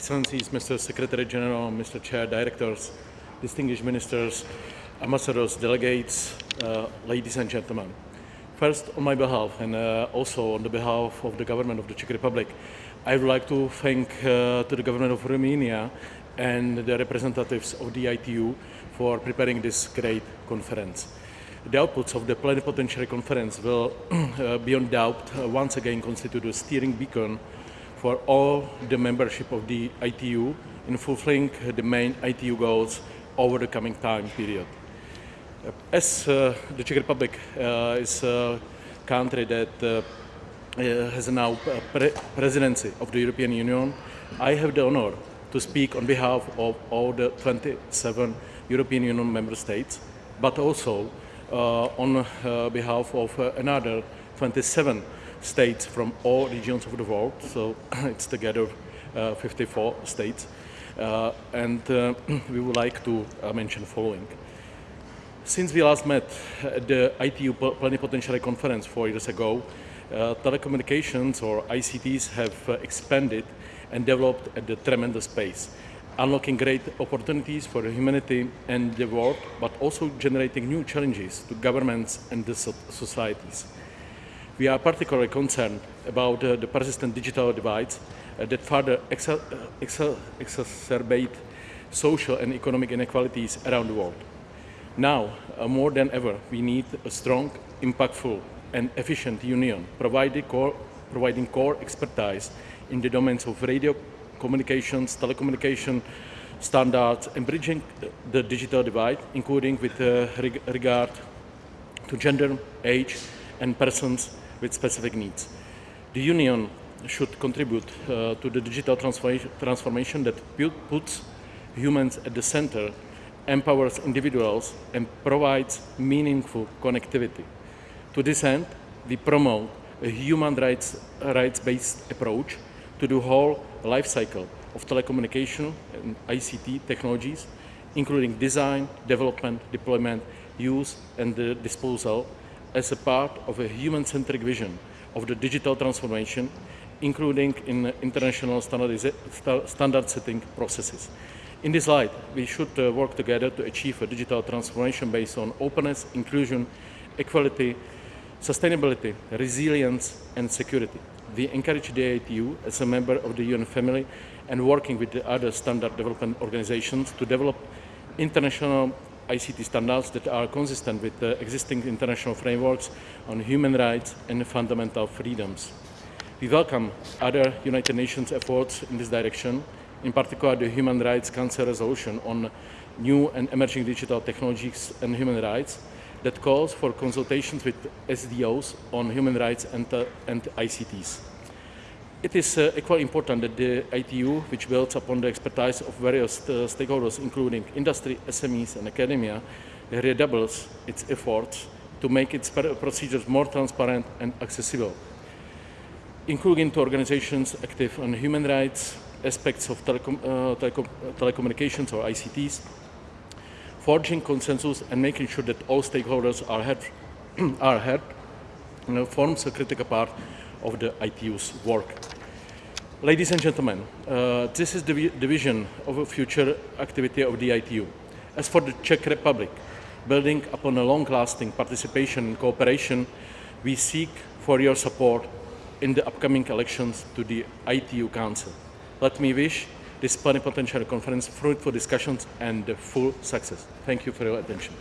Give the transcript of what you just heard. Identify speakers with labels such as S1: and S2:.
S1: Excellencies, Mr. Secretary General, Mr. Chair, Directors, distinguished ministers, ambassadors, delegates, uh, ladies and gentlemen. First, on my behalf and uh, also on the behalf of the government of the Czech Republic, I would like to thank uh, to the government of Romania and the representatives of the ITU for preparing this great conference. The outputs of the plenipotentiary conference will, uh, beyond doubt, uh, once again constitute a steering beacon for all the membership of the ITU in fulfilling the main ITU goals over the coming time period. Uh, as uh, the Czech Republic uh, is a country that uh, has now pre presidency of the European Union, I have the honor to speak on behalf of all the 27 European Union member states, but also uh, on uh, behalf of uh, another 27 states from all regions of the world, so it's together 54 states. and we would like to mention following. Since we last met at the ITU Plenipotentiary Conference four years ago, uh, telecommunications or ICTs have uh, expanded and developed at a tremendous pace unlocking great opportunities for humanity and the world, but also generating new challenges to governments and the societies. We are particularly concerned about uh, the persistent digital divides uh, that further uh, exa exacerbate social and economic inequalities around the world. Now, more than ever, we need a strong, impactful and efficient union, providing core, providing core expertise in the domains of radio communications, telecommunication standards, and bridging the digital divide, including with uh, reg regard to gender, age, and persons with specific needs. The Union should contribute uh, to the digital transformation that puts humans at the center, empowers individuals, and provides meaningful connectivity. To this end, we promote a human rights-based rights approach to the whole life cycle of telecommunication and ICT technologies, including design, development, deployment, use and the disposal as a part of a human-centric vision of the digital transformation, including in international standard setting processes. In this light, we should uh, work together to achieve a digital transformation based on openness, inclusion, equality, sustainability, resilience and security we encourage the ITU as a member of the UN family and working with the other standard development organizations to develop international ICT standards that are consistent with the existing international frameworks on human rights and fundamental freedoms. We welcome other United Nations efforts in this direction, in particular the Human Rights Council resolution on new and emerging digital technologies and human rights that calls for consultations with SDOs on human rights and, uh, and ICTs. It is uh, equally important that the ITU, which builds upon the expertise of various uh, stakeholders, including industry, SMEs and academia, redoubles its efforts to make its procedures more transparent and accessible, including to organizations active on human rights, aspects of telecom, uh, telecom telecommunications or ICTs, forging consensus and making sure that all stakeholders are heard, are heard you know, forms a critical part of the ITU's work. Ladies and gentlemen, uh, this is the, the vision of a future activity of the ITU. As for the Czech Republic, building upon a long-lasting participation and cooperation, we seek for your support in the upcoming elections to the ITU Council. Let me wish this plenipotentiary conference fruitful discussions and full success. Thank you for your attention.